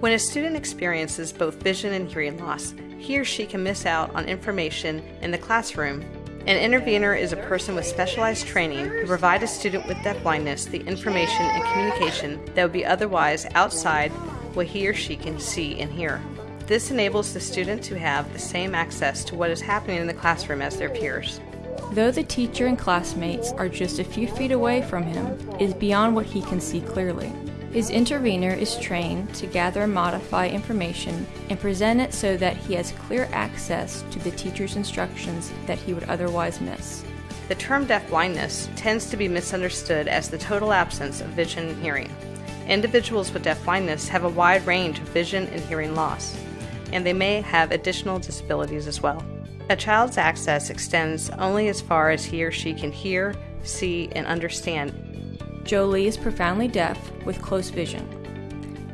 When a student experiences both vision and hearing loss, he or she can miss out on information in the classroom. An intervener is a person with specialized training who provide a student with deafblindness the information and communication that would be otherwise outside what he or she can see and hear. This enables the student to have the same access to what is happening in the classroom as their peers. Though the teacher and classmates are just a few feet away from him, is beyond what he can see clearly. His intervener is trained to gather and modify information and present it so that he has clear access to the teacher's instructions that he would otherwise miss. The term deafblindness tends to be misunderstood as the total absence of vision and hearing. Individuals with deafblindness have a wide range of vision and hearing loss, and they may have additional disabilities as well. A child's access extends only as far as he or she can hear, see, and understand Jolie is profoundly deaf with close vision.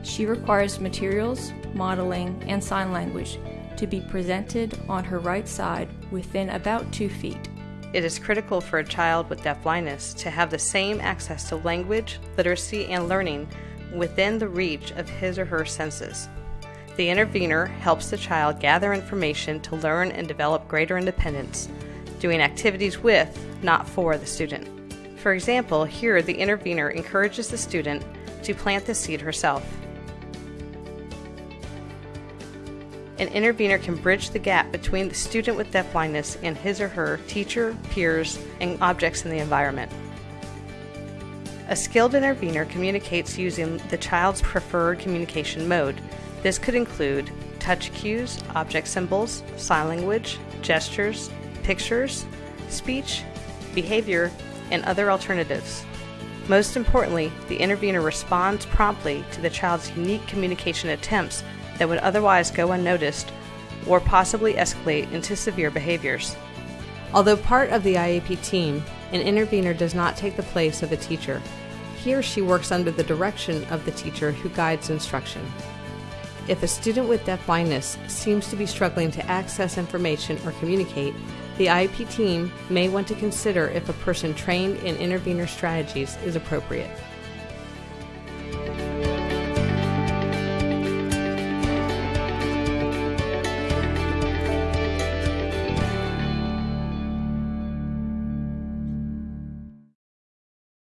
She requires materials, modeling, and sign language to be presented on her right side within about two feet. It is critical for a child with deafblindness to have the same access to language, literacy, and learning within the reach of his or her senses. The intervener helps the child gather information to learn and develop greater independence, doing activities with, not for, the student. For example, here the intervener encourages the student to plant the seed herself. An intervener can bridge the gap between the student with deafblindness and his or her teacher, peers, and objects in the environment. A skilled intervener communicates using the child's preferred communication mode. This could include touch cues, object symbols, sign language, gestures, pictures, speech, behavior, and other alternatives. Most importantly, the intervener responds promptly to the child's unique communication attempts that would otherwise go unnoticed or possibly escalate into severe behaviors. Although part of the IEP team, an intervener does not take the place of a teacher. He or she works under the direction of the teacher who guides instruction. If a student with deafblindness seems to be struggling to access information or communicate, the IEP team may want to consider if a person trained in intervener strategies is appropriate.